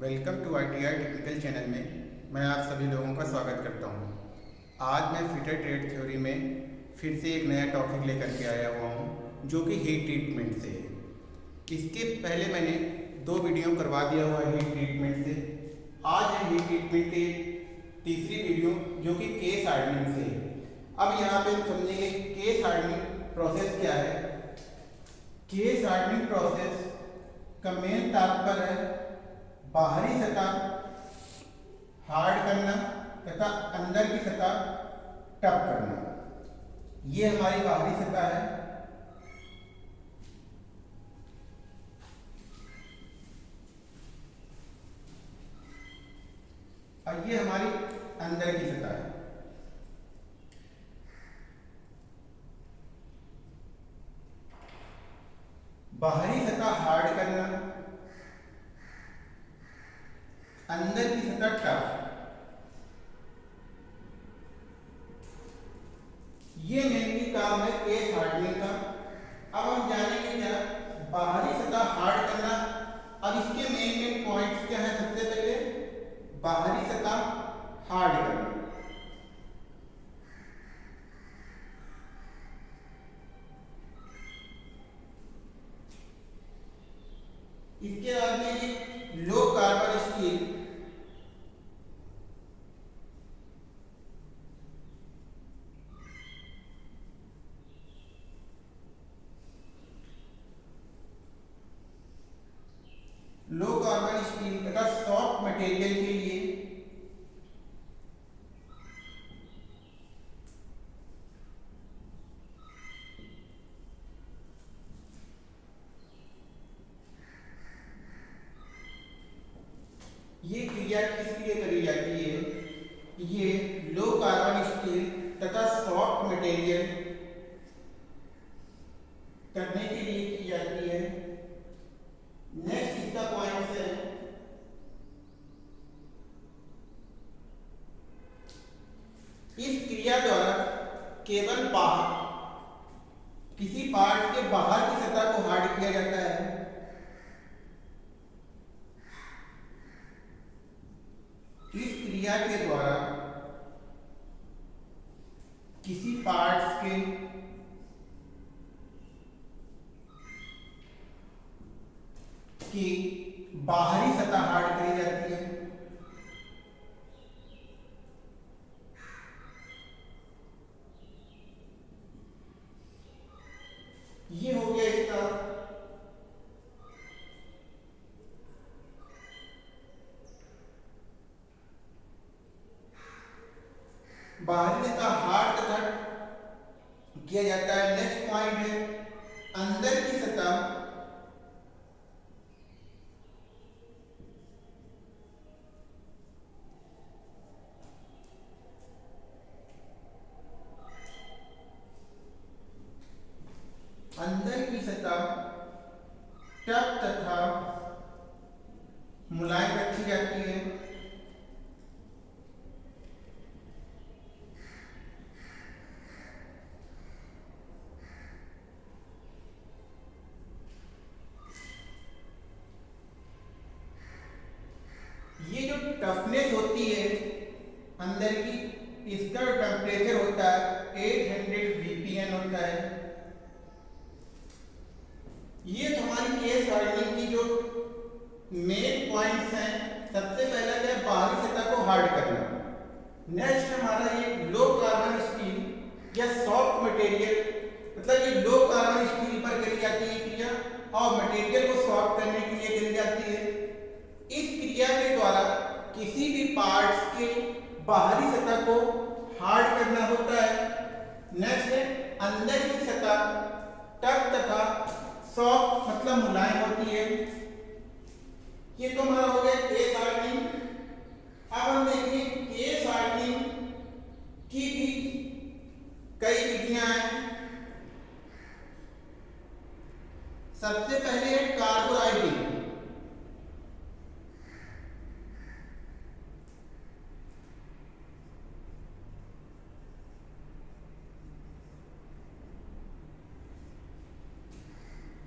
Welcome to I T I technical channel में मैं आप सभी लोगों का स्वागत करता हूँ। आज मैं फिटर ट्रेड थ्योरी में फिर से एक नया टॉपिक लेकर के आया हुआ हूँ, जो कि हीट ट्रीटमेंट से है। इसके पहले मैंने दो वीडियो करवा दिया हुआ है हीट ट्रीटमेंट से। आज है हीट ट्रीटमेंट की तीसरी वीडियो जो कि केस हार्डनिंग से है। अब यहाँ पे समझेंगे केस हार्डनिंग प्रोसेस क्या है। केस हार्डनिंग प्रोसेस का मेन तात्पर्य है बाहरी सतह हार्ड करना तथा अंदर की सतह टफ करना। ये हमारी बाहरी सतह है। और ये हमारी अंदर की सतह है। बाहरी सतह हार्ड करना अंदर की सतह टफ ये मेनली काम है केस हार्डनिंग का अब हम जानेंगे क्या बाहरी सतह हार्ड करना अब इसके मेन मेन पॉइंट्स क्या है सबसे पहले बाहरी सतह हार्ड करना इसके बाद में ये low carbon steel low carbon steel तथा सॉफ्ट मटेरियल के लिए ये क्रिया किस लिए करी जाती है ये लो कार्बन स्टील तथा सॉफ्ट मटेरियल करने के लिए की जाती है नेक्स्ट इसका पॉइंट है इस क्रिया द्वारा केवल बाहर किसी पार्ट के बाहर की सतह को हार्ड किया जाता है इस क्रिया के द्वारा किसी पार्ट्स के की बाहरी सतह हार्ड करी जाती है ये हो गया इसका बाहरी सतह हार्ड तथा किया जाता है नेक्स्ट पॉइंट है अंदर की सतह अंदर की सतह तथा मुलायम रखी जाती है ये जो टफनेस होती है अंदर की इसका टेम्परेचर होता है 800 बीपीएन होता है ये तो हमारी केस हार्डनिंग की जो मेन पॉइंट्स हैं सबसे पहला क्या है बाहरी सतह को हार्ड करना नेक्स्ट हमारा ये लो कार्बन स्टील या सॉफ्ट मटेरियल मतलब ये लो कार्बन स्टील पर करी जाती है क्रिया और मटेरियल को सॉफ्ट करने के लिए करी जाती है इस क्रिया के द्वारा किसी भी पार्ट्स के बाहरी सतह को हार्ड करना होता है। नेक्स्ट है, अंदर की सतह टफ तथा सॉफ्ट मतलब मुलायम होती है। ये तो हमारा हो गया केस हार्डनिंग अब हम देखेंगे केस हार्डनिंग की भी कई विधियाँ हैं। सबसे पहले है कार्बोराइडिंग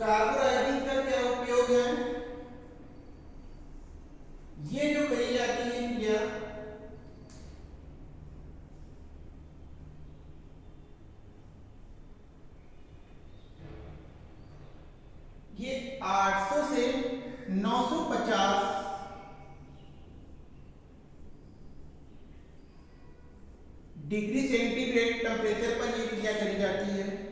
कार्बोराइडिन का क्या उपयोग है? ये जो कही जाती है क्रिया ये 800 से 950 डिग्री सेंटीग्रेड टेम्परेचर पर ये क्रिया करी जाती है।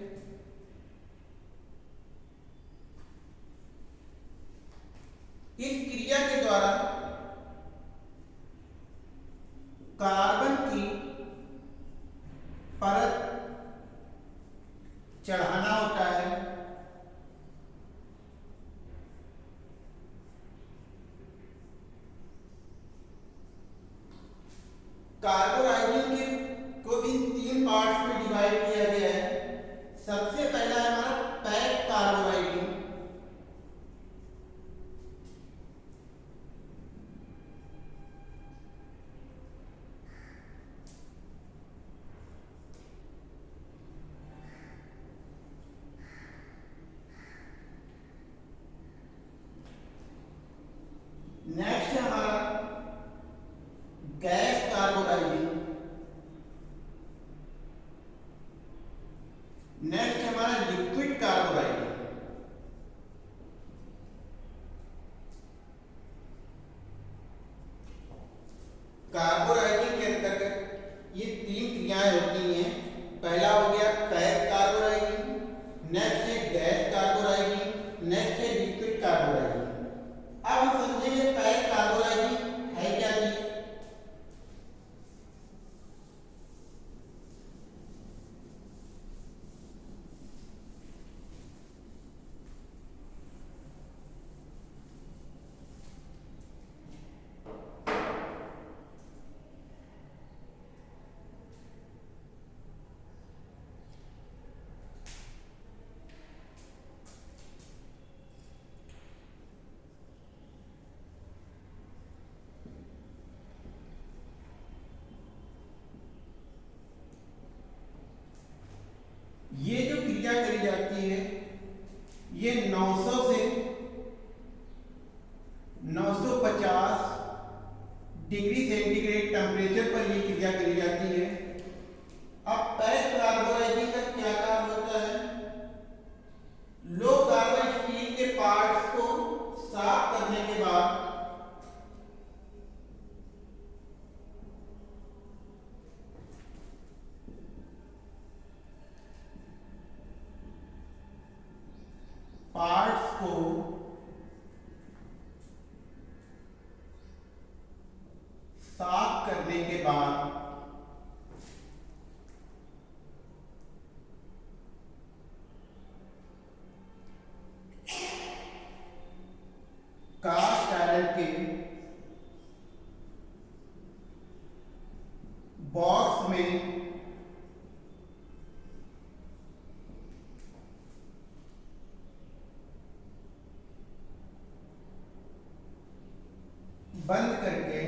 बंद करके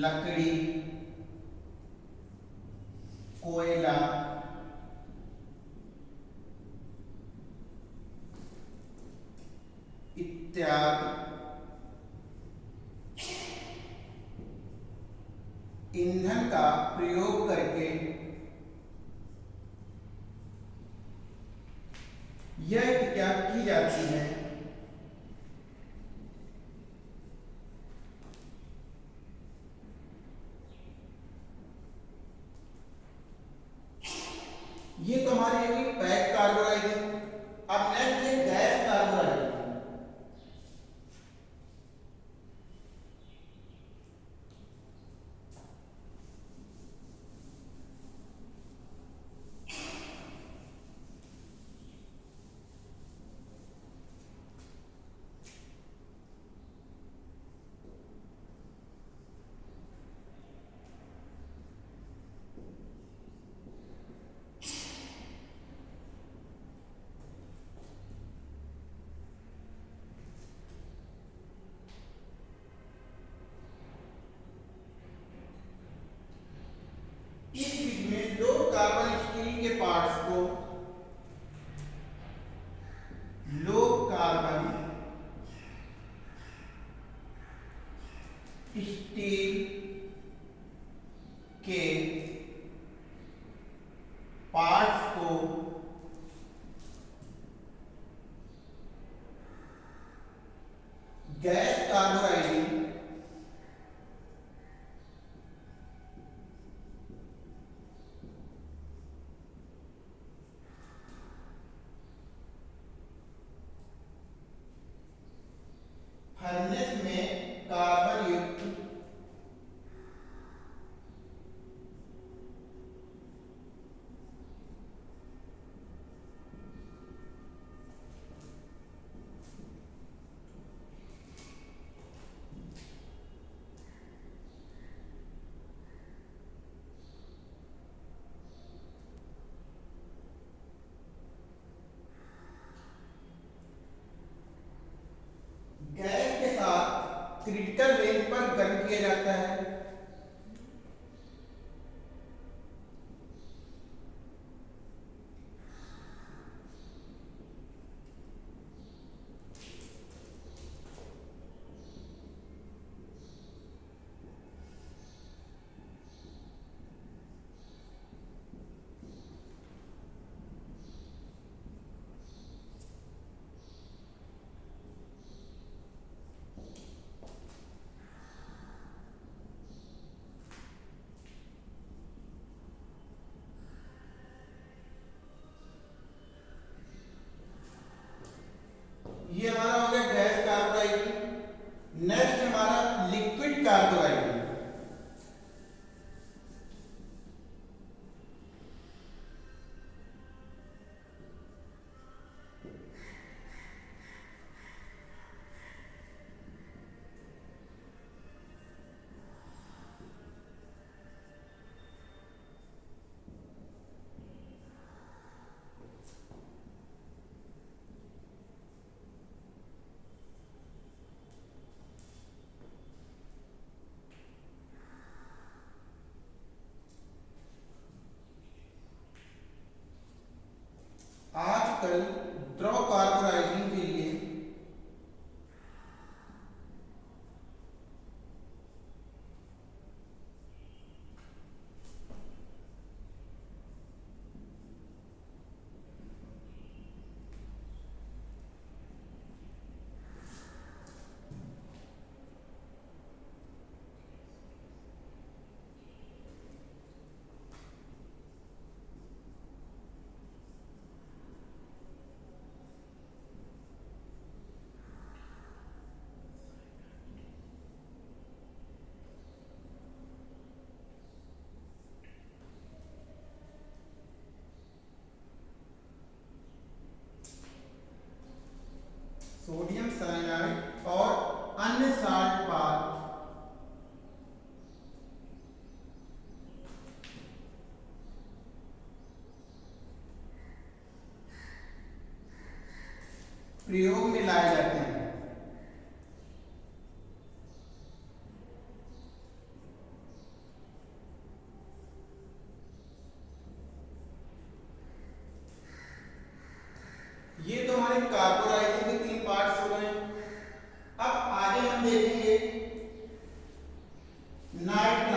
लकड़ी कोयला इत्यादि। ईंधन का प्रयोग करके यह क्या की जाती है? प्रयोग में लाए जाते हैं। ये तो हमारे कार्बोराइजन के तीन पार्ट हो। गए अब आगे हम देखेंगे नाइट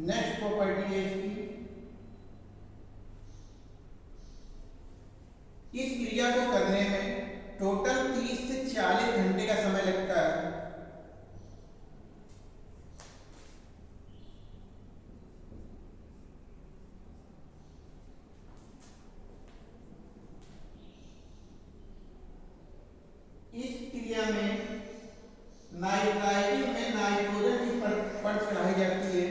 नेक्स्ट प्रॉपर्टी है इसकी इस क्रिया को करने में टोटल 30 से 40 घंटे का समय लगता है इस क्रिया में नाइट्राइटिंग में नाइट्रोजन की परत चढ़ाई जाती है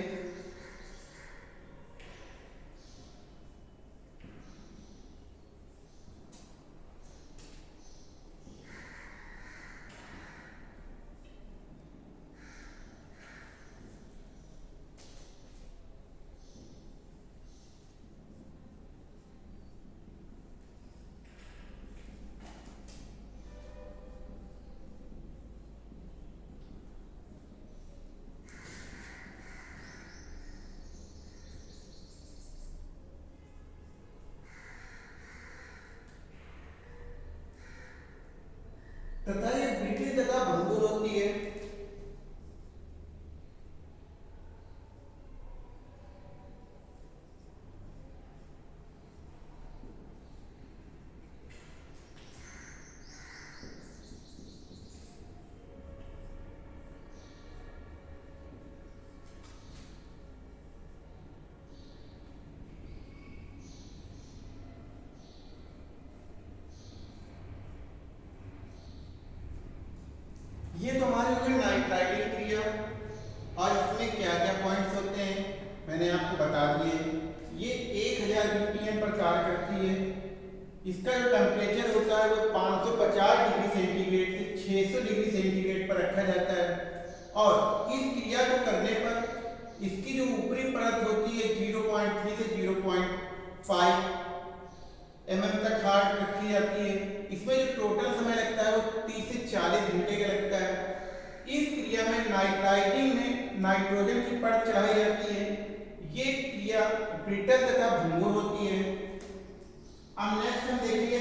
तथा ये ब्रिटिश तथा भंगुर होती है ये तो हमारी हो गई नाइट्राइटिंग क्रिया और इसमें क्या क्या पॉइंट्स होते हैं मैंने आपको बता दिए। ये 1000 बीपीएम पर कार्य करती है। इसका जो टेम्परेचर होता है, वो 550 डिग्री सेंटीग्रेड से 600 डिग्री सेंटीग्रेड पर रखा जाता है। और इस क्रिया को करने पर इसकी जो ऊपरी परत होती है 0.3 से 0.5 एमएम तक हार्ड रखी जाती है। इसमें जो टोटल समय लगता है, वो 30 से 40 घंटे का लगता है। इस क्रिया में नाइट्राइटिंग में नाइट्रोजन की परत चढ़ाई जाती है। ये क्रिया ब्रिटल तथा भंगुर होती है। अब नेक्स्ट हम देखेंगे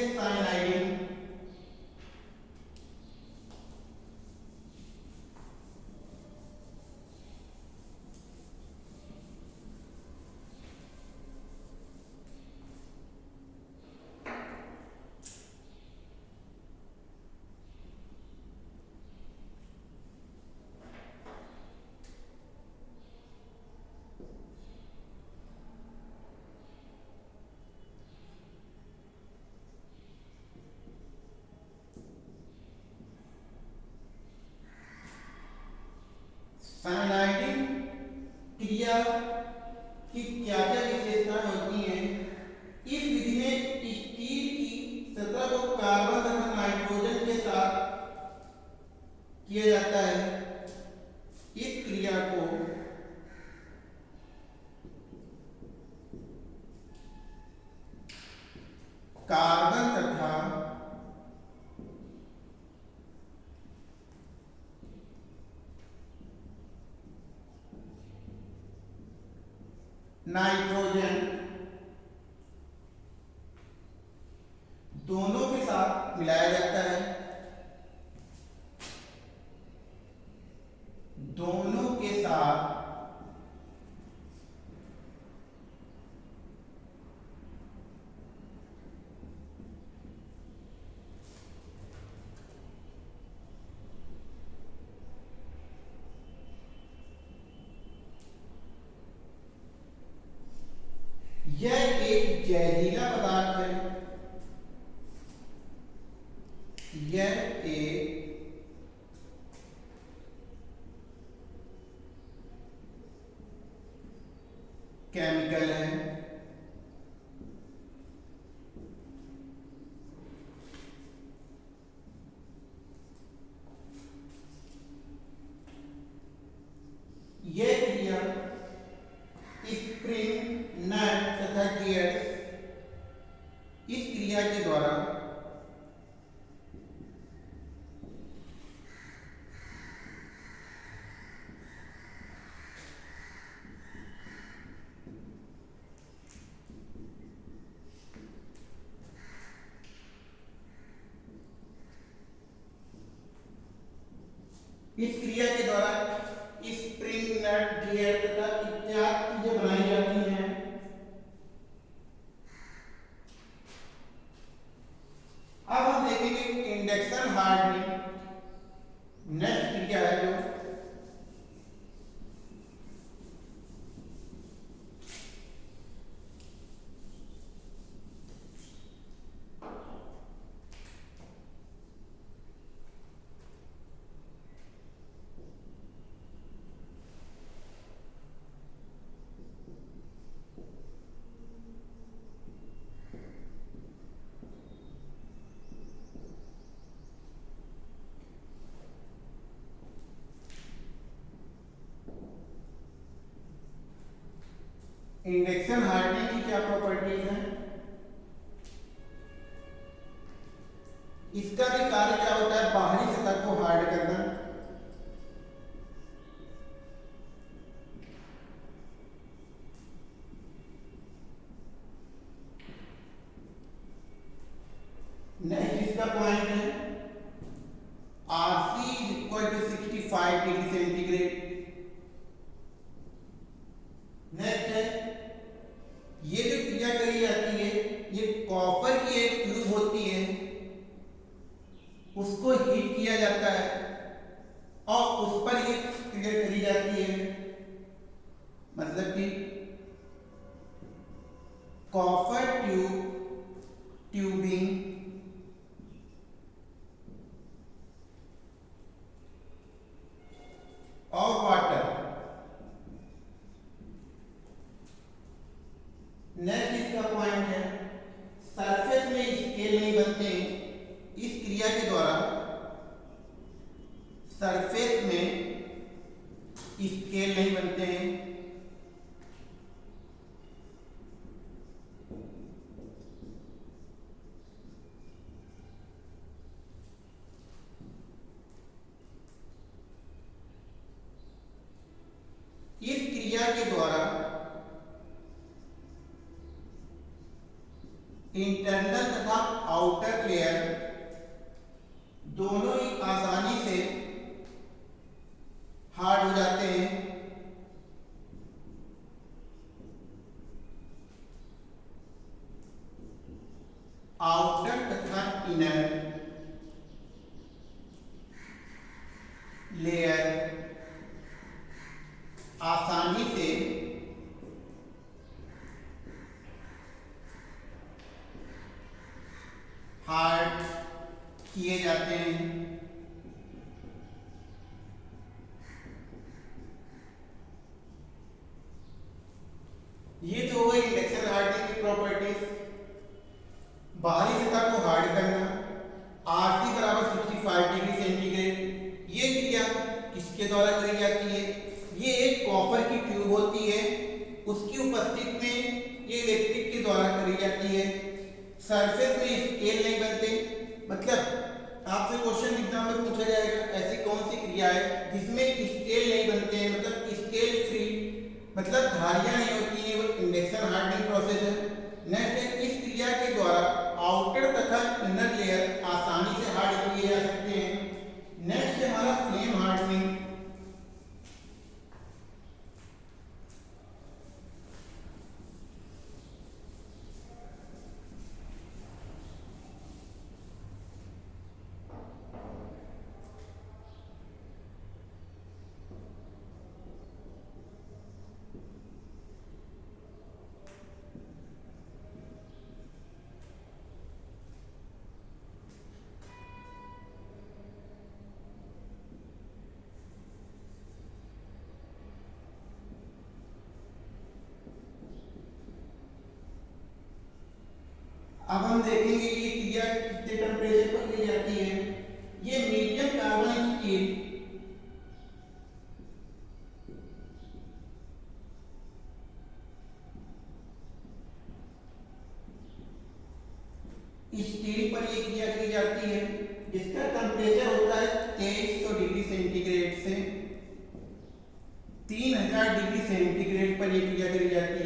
साइनाइडिंग क्रिया की क्या क्या विशेषताएँ होती हैं इस विधि में स्टील की सतह को कार्बन तथा नाइट्रोजन के साथ किया जाता है इस क्रिया को कार्बन तथा नाइट्रोजन इस क्रिया इंडक्शन हार्डी की क्या प्रॉपर्टीज़ है? इसका भी कार्य क्या होता है? बाहरी सतह को हार्ड करना। नहीं, इसका पॉइंट सरफेस में स्केल नहीं बनते हैं। अब हम देखेंगे ये क्रिया कितने टेम्परेचर पर की जाती है। ये मीडियम कार्बन स्टील स्टील पर ये क्रिया की जाती है, जिसका टेम्परेचर होता है तेईस सौ डिग्री सेंटीग्रेड से तीन हज़ार डिग्री सेंटीग्रेड पर यह क्रिया करी जाती है।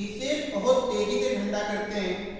इसे बहुत तेज़ी से ठंडा करते हैं।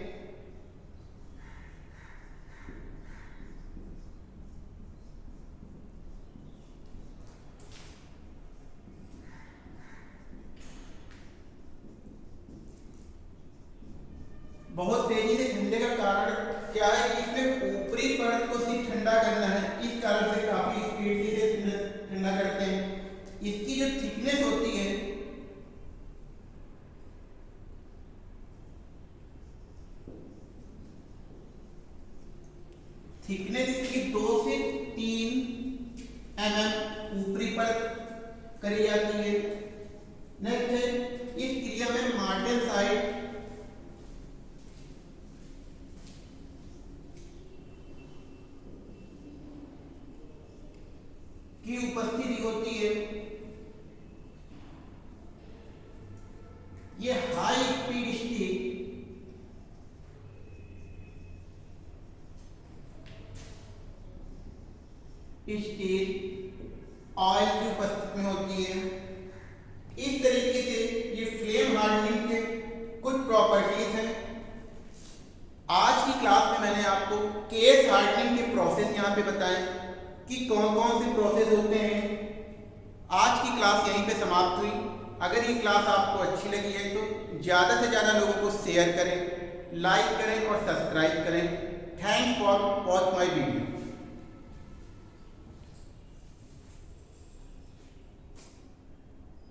की उपस्थिति होती है।